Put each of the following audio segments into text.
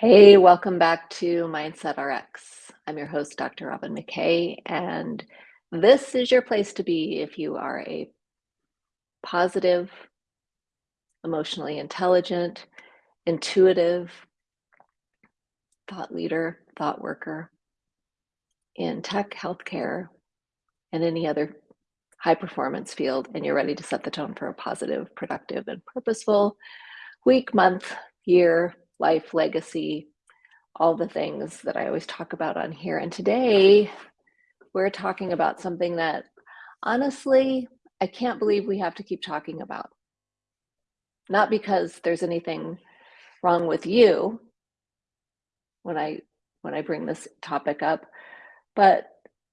Hey, welcome back to Mindset RX. I'm your host, Dr. Robyn McKay, and this is your place to be if you are a positive, emotionally intelligent, intuitive thought leader, thought worker in tech, healthcare, and any other high performance field, and you're ready to set the tone for a positive, productive, and purposeful week, month, year, life, legacy, all the things that I always talk about on here. And today we're talking about something that honestly, I can't believe we have to keep talking about. Not because there's anything wrong with you when I when I bring this topic up, but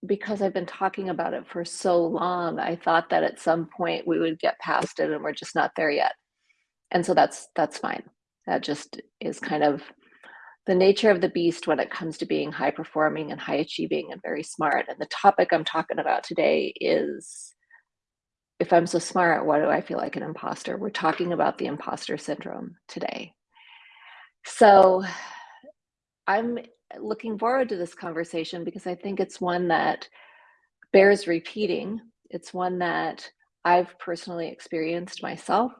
because I've been talking about it for so long, I thought that at some point we would get past it and we're just not there yet. And so that's that's fine. That just is kind of the nature of the beast when it comes to being high performing and high achieving and very smart. And the topic I'm talking about today is if I'm so smart, why do I feel like an imposter? We're talking about the imposter syndrome today. So I'm looking forward to this conversation because I think it's one that bears repeating. It's one that I've personally experienced myself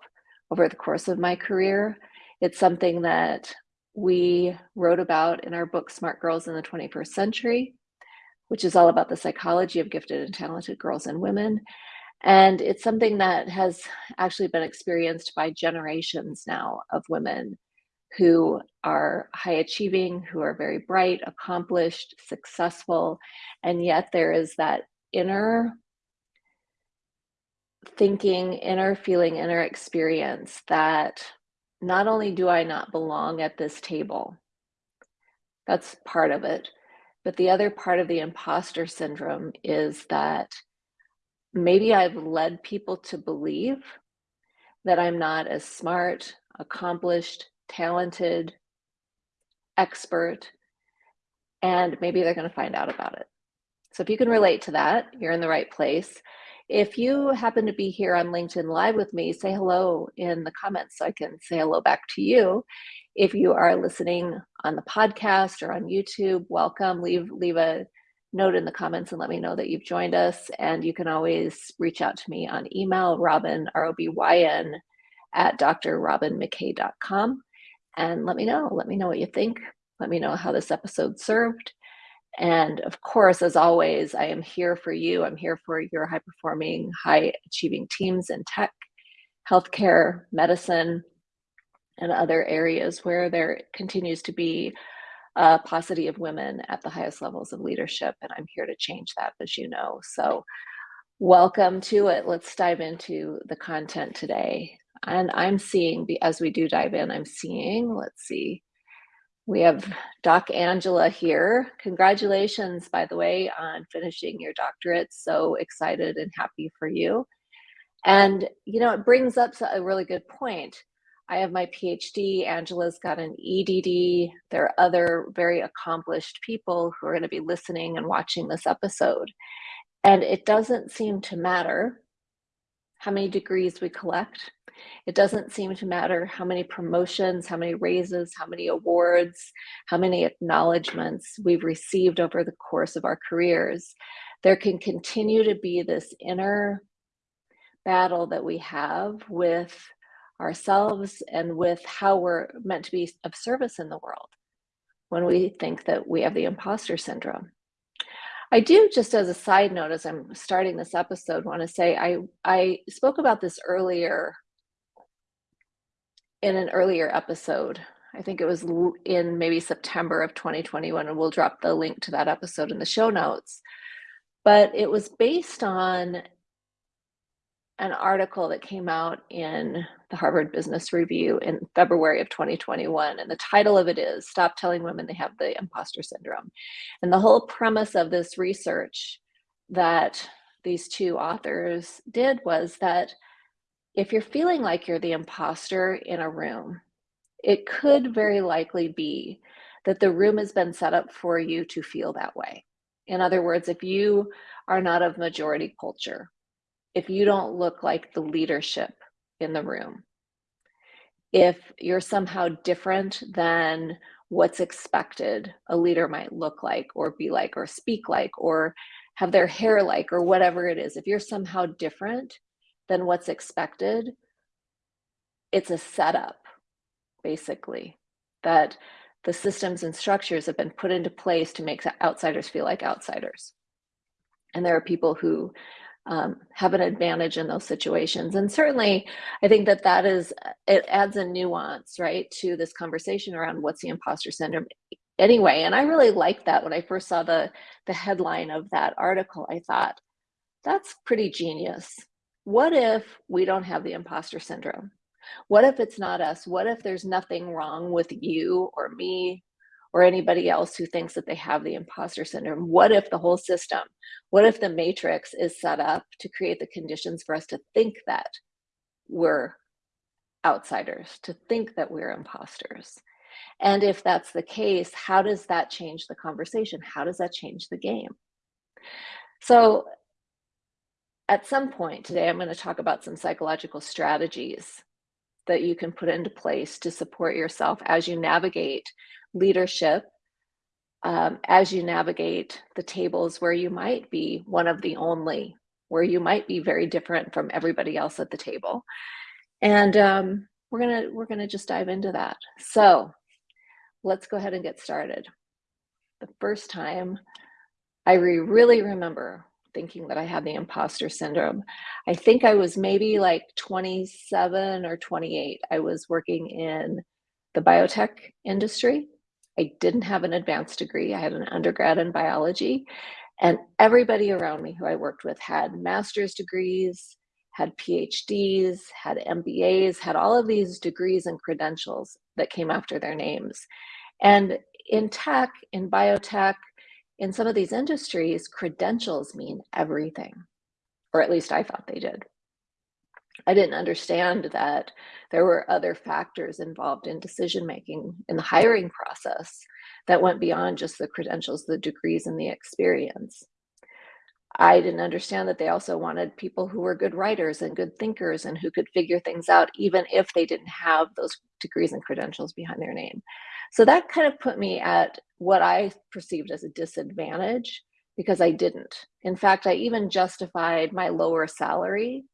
over the course of my career. It's something that we wrote about in our book, Smart Girls in the 21st Century, which is all about the psychology of gifted and talented girls and women. And it's something that has actually been experienced by generations now of women who are high achieving, who are very bright, accomplished, successful, and yet there is that inner thinking, inner feeling, inner experience that not only do I not belong at this table, that's part of it, but the other part of the imposter syndrome is that maybe I've led people to believe that I'm not as smart, accomplished, talented, expert, and maybe they're going to find out about it. So if you can relate to that, you're in the right place. If you happen to be here on LinkedIn Live with me, say hello in the comments so I can say hello back to you. If you are listening on the podcast or on YouTube, welcome. Leave leave a note in the comments and let me know that you've joined us. And you can always reach out to me on email, Robyn, R O B Y N, at drrobynmckay.com. And let me know. Let me know what you think. Let me know how this episode served. And of course, as always, I am here for you. I'm here for your high performing, high achieving teams in tech, healthcare, medicine, and other areas where there continues to be a paucity of women at the highest levels of leadership. And I'm here to change that, as you know. So, welcome to it. Let's dive into the content today. And I'm seeing, as we do dive in, I'm seeing, let's see, we have Doc Angela here. Congratulations, by the way, on finishing your doctorate. So excited and happy for you. And, you know, it brings up a really good point. I have my PhD, Angela's got an EDD. There are other very accomplished people who are going to be listening and watching this episode. And it doesn't seem to matter how many degrees we collect it doesn't seem to matter how many promotions, how many raises, how many awards, how many acknowledgments we've received over the course of our careers. There can continue to be this inner battle that we have with ourselves and with how we're meant to be of service in the world when we think that we have the imposter syndrome. I do, just as a side note, as I'm starting this episode, want to say I, I spoke about this earlier in an earlier episode. I think it was in maybe September of 2021, and we'll drop the link to that episode in the show notes. But it was based on an article that came out in the Harvard Business Review in February of 2021. And the title of it is Stop Telling Women They Have the Imposter Syndrome. And the whole premise of this research that these two authors did was that if you're feeling like you're the imposter in a room, it could very likely be that the room has been set up for you to feel that way. In other words, if you are not of majority culture, if you don't look like the leadership in the room, if you're somehow different than what's expected a leader might look like or be like or speak like or have their hair like or whatever it is, if you're somehow different than what's expected, it's a setup, basically, that the systems and structures have been put into place to make outsiders feel like outsiders. And there are people who um, have an advantage in those situations. And certainly, I think that that is, it adds a nuance, right, to this conversation around what's the imposter syndrome anyway. And I really liked that when I first saw the, the headline of that article, I thought, that's pretty genius. What if we don't have the imposter syndrome? What if it's not us? What if there's nothing wrong with you or me or anybody else who thinks that they have the imposter syndrome? What if the whole system, what if the matrix is set up to create the conditions for us to think that we're outsiders, to think that we're imposters? And if that's the case, how does that change the conversation? How does that change the game? So at some point today, I'm going to talk about some psychological strategies that you can put into place to support yourself as you navigate leadership, um, as you navigate the tables where you might be one of the only, where you might be very different from everybody else at the table. And um, we're gonna we're gonna just dive into that. So let's go ahead and get started. The first time I re really remember thinking that I had the imposter syndrome. I think I was maybe like 27 or 28. I was working in the biotech industry. I didn't have an advanced degree. I had an undergrad in biology. And everybody around me who I worked with had master's degrees, had PhDs, had MBAs, had all of these degrees and credentials that came after their names. And in tech, in biotech, in some of these industries, credentials mean everything, or at least I thought they did. I didn't understand that there were other factors involved in decision making in the hiring process that went beyond just the credentials, the degrees, and the experience. I didn't understand that they also wanted people who were good writers and good thinkers and who could figure things out, even if they didn't have those degrees and credentials behind their name. So that kind of put me at what I perceived as a disadvantage because I didn't. In fact, I even justified my lower salary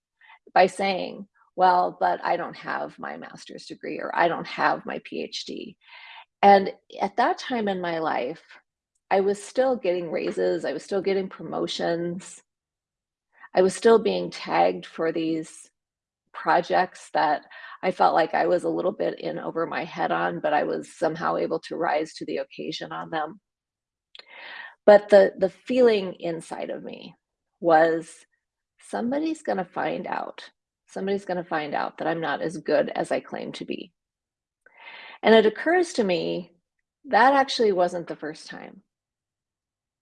by saying, well, but I don't have my master's degree or I don't have my PhD. And at that time in my life, I was still getting raises, I was still getting promotions. I was still being tagged for these projects that I felt like I was a little bit in over my head on, but I was somehow able to rise to the occasion on them. But the, the feeling inside of me was somebody's going to find out. Somebody's going to find out that I'm not as good as I claim to be. And it occurs to me that actually wasn't the first time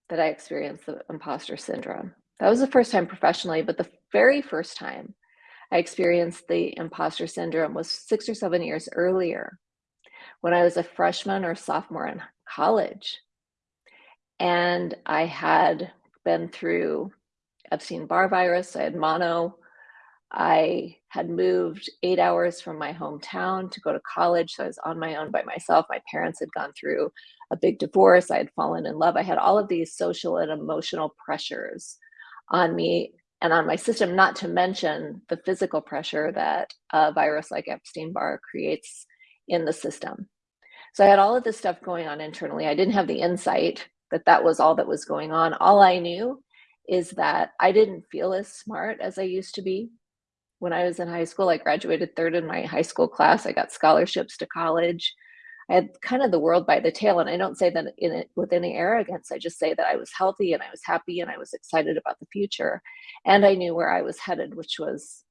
that I experienced the imposter syndrome. That was the first time professionally, but the very first time I experienced the imposter syndrome was six or seven years earlier when I was a freshman or sophomore in college. And I had been through Epstein-Barr virus, I had mono, I had moved eight hours from my hometown to go to college. So I was on my own by myself. My parents had gone through a big divorce. I had fallen in love. I had all of these social and emotional pressures on me and on my system, not to mention the physical pressure that a virus like Epstein-Barr creates in the system. So I had all of this stuff going on internally. I didn't have the insight that that was all that was going on. All I knew is that I didn't feel as smart as I used to be. When I was in high school, I graduated third in my high school class. I got scholarships to college. I had kind of the world by the tail. And I don't say that in it with any arrogance. I just say that I was healthy and I was happy and I was excited about the future. And I knew where I was headed, which was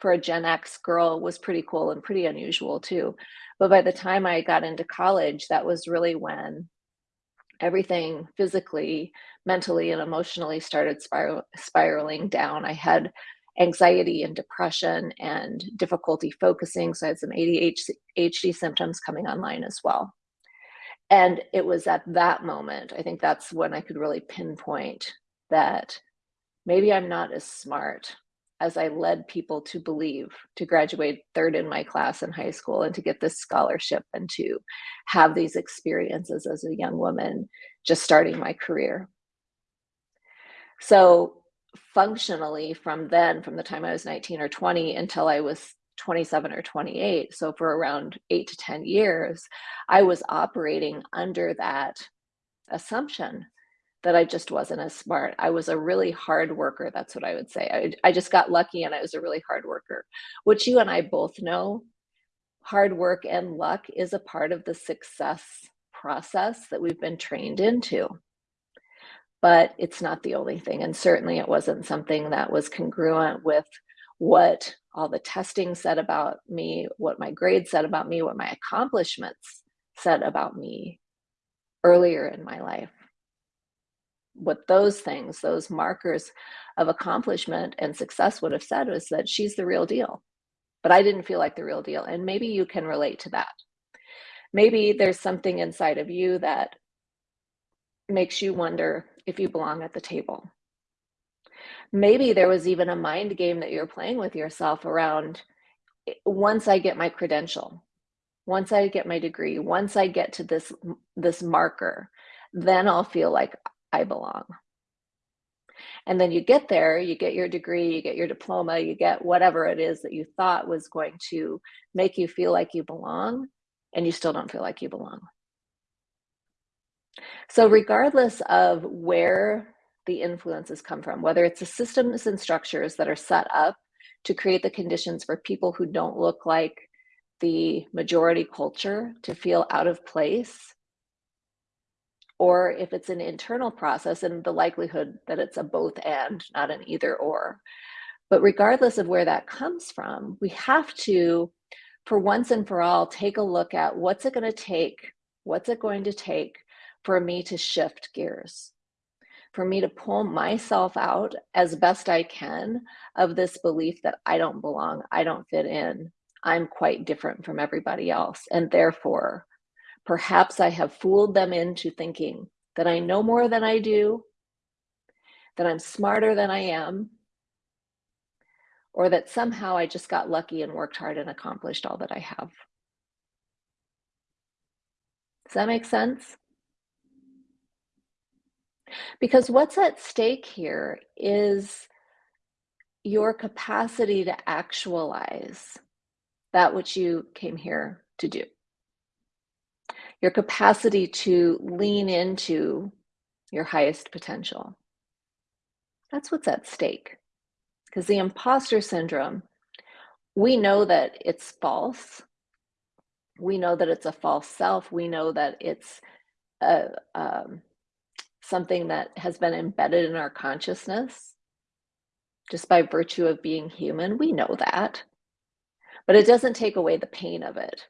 for a Gen X girl was pretty cool and pretty unusual too. But by the time I got into college, that was really when everything physically, mentally, and emotionally started spiral spiraling down. I had anxiety and depression and difficulty focusing. So I had some ADHD symptoms coming online as well. And it was at that moment, I think that's when I could really pinpoint that maybe I'm not as smart as I led people to believe, to graduate third in my class in high school and to get this scholarship and to have these experiences as a young woman just starting my career. So functionally from then, from the time I was 19 or 20 until I was 27 or 28, so for around eight to 10 years, I was operating under that assumption that I just wasn't as smart. I was a really hard worker. That's what I would say. I, I just got lucky and I was a really hard worker, which you and I both know. Hard work and luck is a part of the success process that we've been trained into. But it's not the only thing. And certainly it wasn't something that was congruent with what all the testing said about me, what my grades said about me, what my accomplishments said about me earlier in my life what those things, those markers of accomplishment and success would have said was that she's the real deal. But I didn't feel like the real deal. And maybe you can relate to that. Maybe there's something inside of you that makes you wonder if you belong at the table. Maybe there was even a mind game that you're playing with yourself around eh, once I get my credential, once I get my degree, once I get to this this marker, then I'll feel like I belong. And then you get there, you get your degree, you get your diploma, you get whatever it is that you thought was going to make you feel like you belong, and you still don't feel like you belong. So regardless of where the influences come from, whether it's the systems and structures that are set up to create the conditions for people who don't look like the majority culture to feel out of place, or if it's an internal process and the likelihood that it's a both and, not an either or. But regardless of where that comes from, we have to, for once and for all, take a look at what's it going to take? What's it going to take for me to shift gears? For me to pull myself out as best I can of this belief that I don't belong, I don't fit in, I'm quite different from everybody else. And therefore, Perhaps I have fooled them into thinking that I know more than I do, that I'm smarter than I am, or that somehow I just got lucky and worked hard and accomplished all that I have. Does that make sense? Because what's at stake here is your capacity to actualize that which you came here to do your capacity to lean into your highest potential. That's what's at stake. Because the imposter syndrome, we know that it's false. We know that it's a false self. We know that it's a, um, something that has been embedded in our consciousness just by virtue of being human. We know that. But it doesn't take away the pain of it.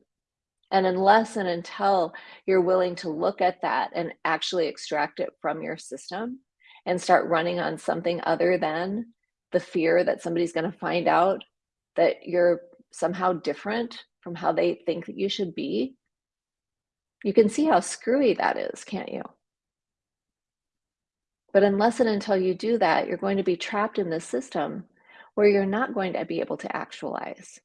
And unless and until you're willing to look at that and actually extract it from your system and start running on something other than the fear that somebody's going to find out that you're somehow different from how they think that you should be, you can see how screwy that is, can't you? But unless and until you do that, you're going to be trapped in this system where you're not going to be able to actualize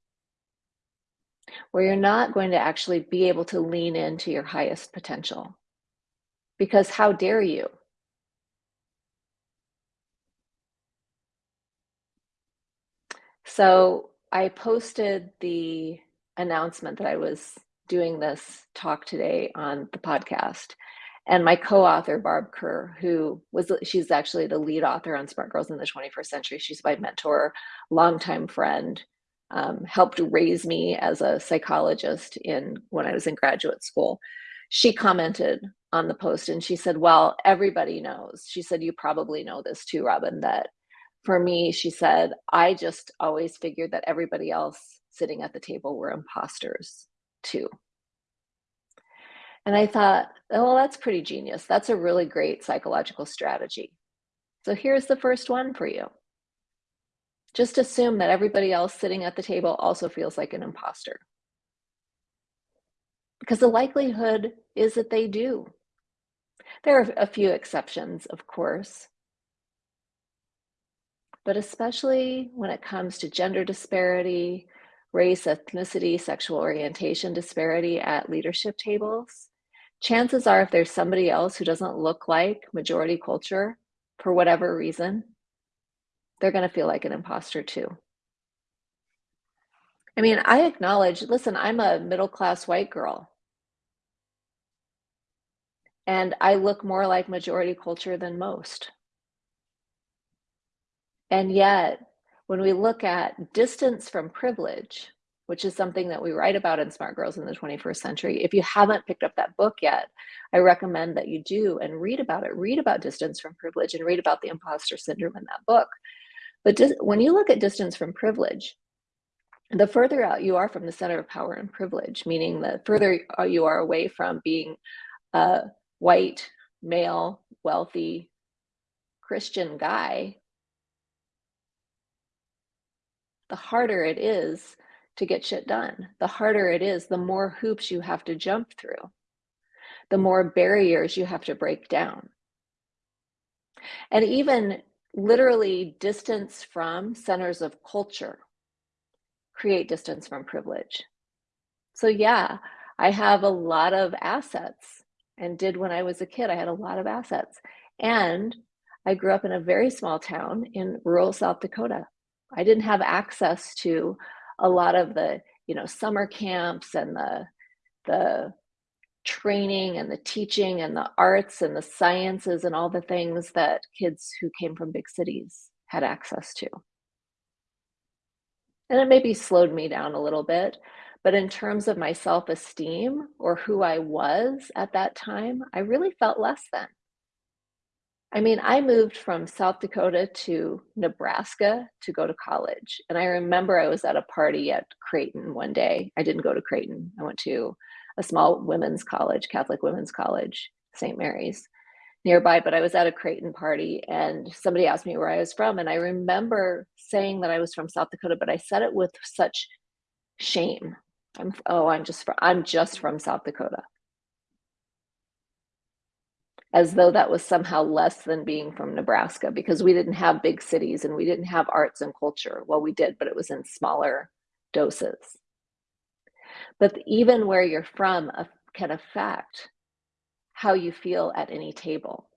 where you're not going to actually be able to lean into your highest potential. Because how dare you? So I posted the announcement that I was doing this talk today on the podcast. And my co-author, Barb Kerr, who was, she's actually the lead author on Smart Girls in the 21st Century. She's my mentor, longtime friend um, helped raise me as a psychologist in when I was in graduate school. She commented on the post and she said, well, everybody knows. She said, you probably know this too, Robyn, that for me, she said, I just always figured that everybody else sitting at the table were imposters too. And I thought, oh, well, that's pretty genius. That's a really great psychological strategy. So here's the first one for you just assume that everybody else sitting at the table also feels like an imposter. Because the likelihood is that they do. There are a few exceptions, of course. but especially when it comes to gender disparity, race, ethnicity, sexual orientation disparity at leadership tables, chances are if there's somebody else who doesn't look like majority culture for whatever reason, they're going to feel like an imposter too. I mean, I acknowledge, listen, I'm a middle class white girl. And I look more like majority culture than most. And yet, when we look at distance from privilege, which is something that we write about in Smart Girls in the 21st Century, if you haven't picked up that book yet, I recommend that you do and read about it. Read about distance from privilege and read about the imposter syndrome in that book. But when you look at distance from privilege, the further out you are from the center of power and privilege, meaning the further you are away from being a white, male, wealthy, Christian guy, the harder it is to get shit done. The harder it is, the more hoops you have to jump through, the more barriers you have to break down. And even literally distance from centers of culture create distance from privilege. So yeah, I have a lot of assets and did when I was a kid. I had a lot of assets. And I grew up in a very small town in rural South Dakota. I didn't have access to a lot of the, you know, summer camps and the the training and the teaching and the arts and the sciences and all the things that kids who came from big cities had access to. And it maybe slowed me down a little bit, but in terms of my self-esteem or who I was at that time, I really felt less than. I mean, I moved from South Dakota to Nebraska to go to college. And I remember I was at a party at Creighton one day. I didn't go to Creighton. I went to a small women's college, Catholic women's college, St. Mary's nearby, but I was at a Creighton party and somebody asked me where I was from. And I remember saying that I was from South Dakota, but I said it with such shame. I'm, oh, I'm just, from, I'm just from South Dakota. As though that was somehow less than being from Nebraska because we didn't have big cities and we didn't have arts and culture. Well, we did, but it was in smaller doses. But even where you're from can affect how you feel at any table.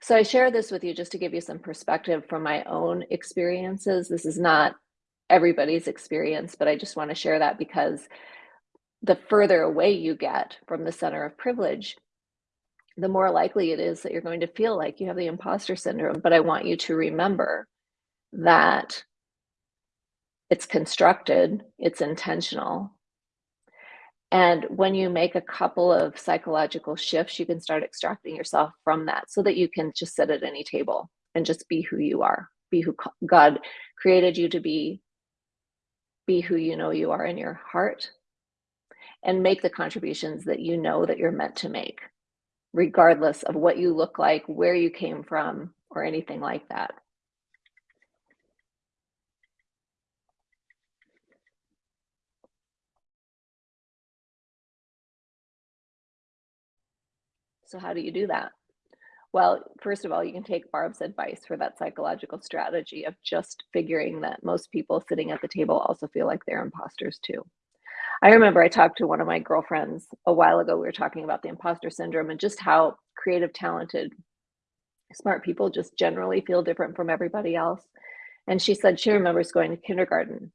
So I share this with you just to give you some perspective from my own experiences. This is not everybody's experience, but I just want to share that because the further away you get from the center of privilege, the more likely it is that you're going to feel like you have the imposter syndrome. But I want you to remember that it's constructed, it's intentional, and when you make a couple of psychological shifts, you can start extracting yourself from that so that you can just sit at any table and just be who you are, be who God created you to be, be who you know you are in your heart, and make the contributions that you know that you're meant to make, regardless of what you look like, where you came from, or anything like that. So how do you do that? Well, first of all, you can take Barb's advice for that psychological strategy of just figuring that most people sitting at the table also feel like they're imposters too. I remember I talked to one of my girlfriends a while ago. We were talking about the imposter syndrome and just how creative, talented, smart people just generally feel different from everybody else. And she said she remembers going to kindergarten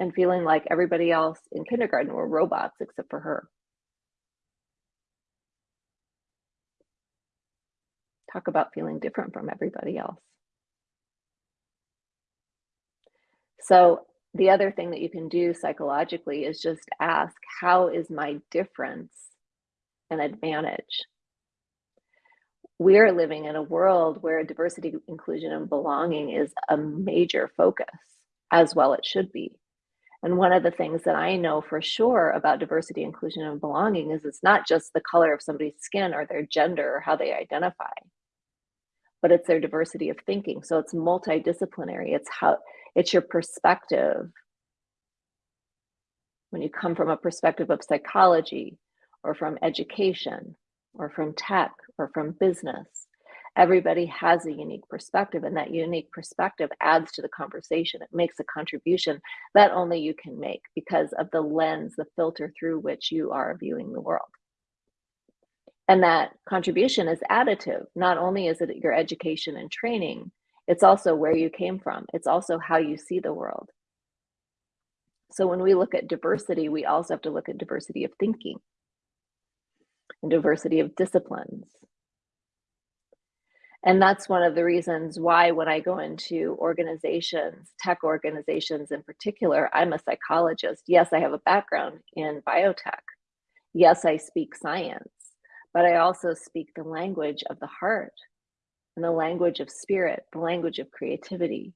and feeling like everybody else in kindergarten were robots except for her. talk about feeling different from everybody else. So the other thing that you can do psychologically is just ask, how is my difference an advantage? We're living in a world where diversity, inclusion, and belonging is a major focus, as well it should be. And one of the things that I know for sure about diversity, inclusion, and belonging is it's not just the color of somebody's skin or their gender or how they identify but it's their diversity of thinking. So it's multidisciplinary. It's how it's your perspective. When you come from a perspective of psychology or from education or from tech or from business, Everybody has a unique perspective, and that unique perspective adds to the conversation. It makes a contribution that only you can make because of the lens, the filter through which you are viewing the world. And that contribution is additive. Not only is it your education and training, it's also where you came from. It's also how you see the world. So when we look at diversity, we also have to look at diversity of thinking and diversity of disciplines. And that's one of the reasons why when I go into organizations, tech organizations in particular, I'm a psychologist. Yes, I have a background in biotech. Yes, I speak science, but I also speak the language of the heart and the language of spirit, the language of creativity.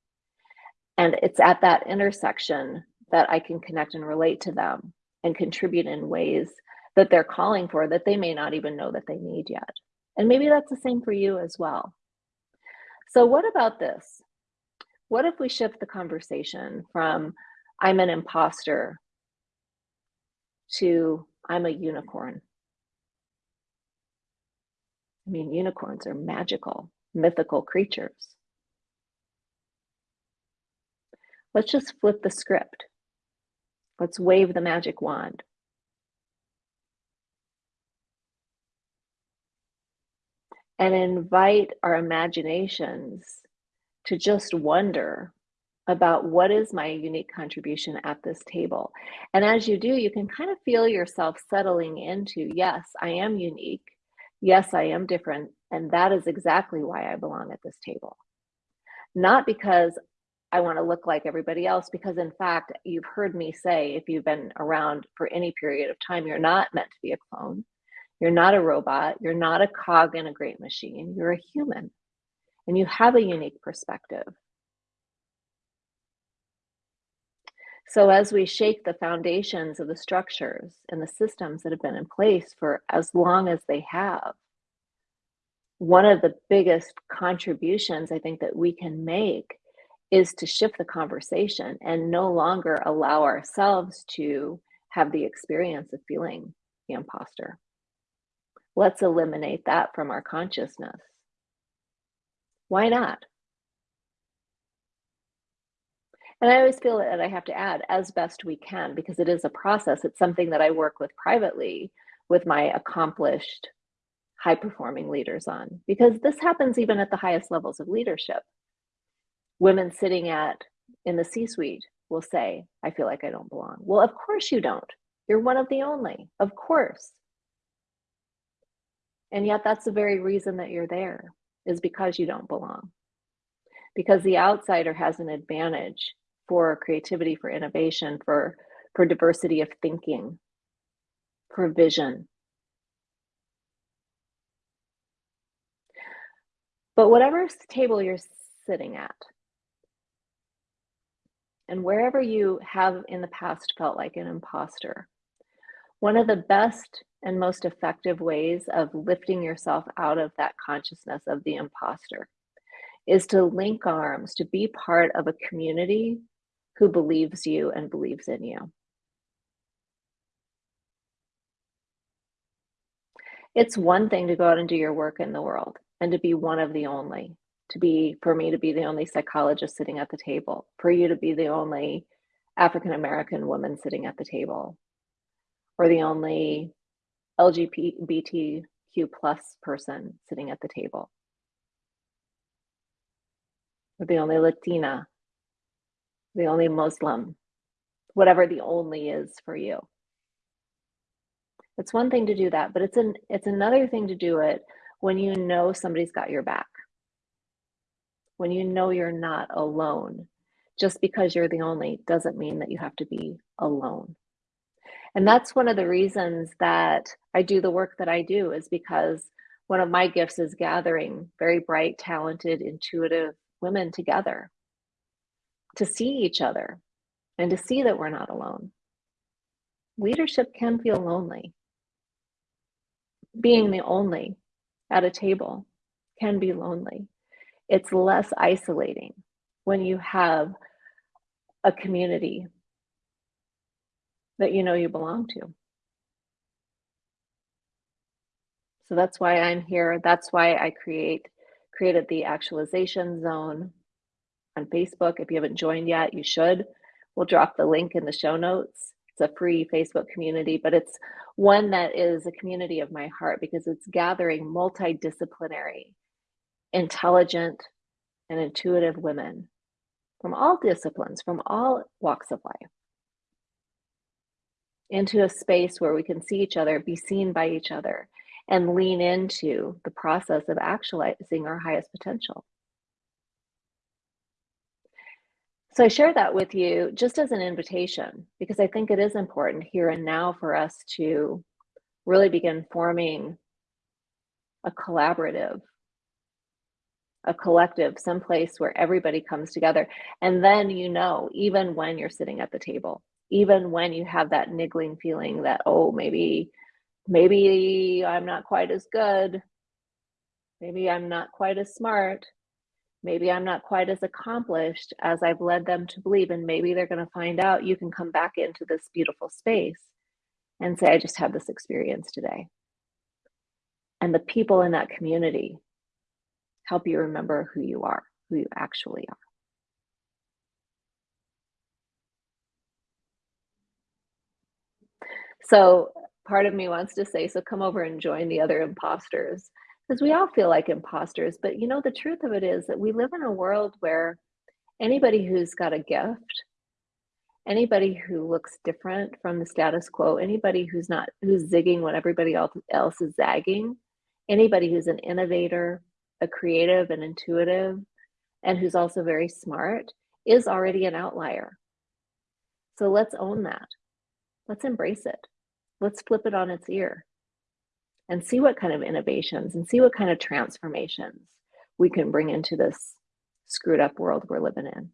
And it's at that intersection that I can connect and relate to them and contribute in ways that they're calling for that they may not even know that they need yet. And maybe that's the same for you as well. So, what about this? What if we shift the conversation from I'm an imposter to I'm a unicorn? I mean, unicorns are magical, mythical creatures. Let's just flip the script. Let's wave the magic wand. And invite our imaginations to just wonder about what is my unique contribution at this table. And as you do, you can kind of feel yourself settling into yes, I am unique. Yes, I am different. And that is exactly why I belong at this table. Not because I want to look like everybody else because in fact, you've heard me say if you've been around for any period of time, you're not meant to be a clone. You're not a robot. You're not a cog in a great machine. You're a human and you have a unique perspective. So as we shake the foundations of the structures and the systems that have been in place for as long as they have, one of the biggest contributions I think that we can make is to shift the conversation and no longer allow ourselves to have the experience of feeling the imposter. Let's eliminate that from our consciousness. Why not? And I always feel that I have to add as best we can because it is a process. It's something that I work with privately with my accomplished, high performing leaders on because this happens even at the highest levels of leadership women sitting at in the C-suite will say, I feel like I don't belong. Well, of course you don't. You're one of the only, of course. And yet that's the very reason that you're there is because you don't belong. Because the outsider has an advantage for creativity, for innovation, for, for diversity of thinking, for vision. But whatever table you're sitting at, and wherever you have in the past felt like an imposter. One of the best and most effective ways of lifting yourself out of that consciousness of the imposter is to link arms, to be part of a community who believes you and believes in you. It's one thing to go out and do your work in the world and to be one of the only to be for me to be the only psychologist sitting at the table, for you to be the only African American woman sitting at the table, or the only LGBTQ plus person sitting at the table, or the only Latina, the only Muslim, whatever the only is for you. It's one thing to do that, but it's an it's another thing to do it when you know somebody's got your back when you know you're not alone. Just because you're the only doesn't mean that you have to be alone. And that's one of the reasons that I do the work that I do, is because one of my gifts is gathering very bright, talented, intuitive women together to see each other and to see that we're not alone. Leadership can feel lonely. Being the only at a table can be lonely it's less isolating when you have a community that you know you belong to. So that's why I'm here. That's why I create created the actualization zone on Facebook. If you haven't joined yet, you should. We'll drop the link in the show notes. It's a free Facebook community, but it's one that is a community of my heart because it's gathering multidisciplinary, intelligent, and intuitive women from all disciplines, from all walks of life, into a space where we can see each other, be seen by each other, and lean into the process of actualizing our highest potential. So I share that with you just as an invitation because I think it is important here and now for us to really begin forming a collaborative, a collective, someplace where everybody comes together. And then you know, even when you're sitting at the table, even when you have that niggling feeling that, oh, maybe, maybe I'm not quite as good. Maybe I'm not quite as smart maybe I'm not quite as accomplished as I've led them to believe. And maybe they're going to find out you can come back into this beautiful space and say, I just had this experience today. And the people in that community help you remember who you are, who you actually are. So part of me wants to say, so come over and join the other imposters because we all feel like imposters. But you know, the truth of it is that we live in a world where anybody who's got a gift, anybody who looks different from the status quo, anybody who's not who's zigging when everybody else, else is zagging, anybody who's an innovator, a creative and intuitive, and who's also very smart is already an outlier. So let's own that. Let's embrace it. Let's flip it on its ear and see what kind of innovations and see what kind of transformations we can bring into this screwed up world we're living in.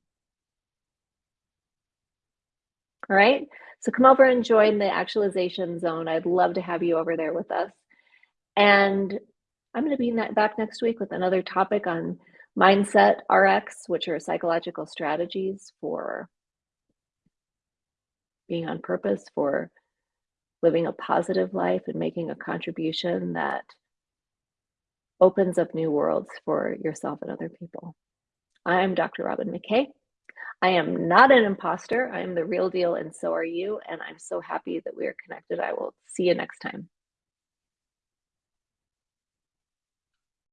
All right, so come over and join the actualization zone. I'd love to have you over there with us. And I'm going to be back next week with another topic on mindset RX, which are psychological strategies for being on purpose, for living a positive life and making a contribution that opens up new worlds for yourself and other people. I'm Dr. Robyn McKay. I am not an imposter. I am the real deal, and so are you. And I'm so happy that we are connected. I will see you next time.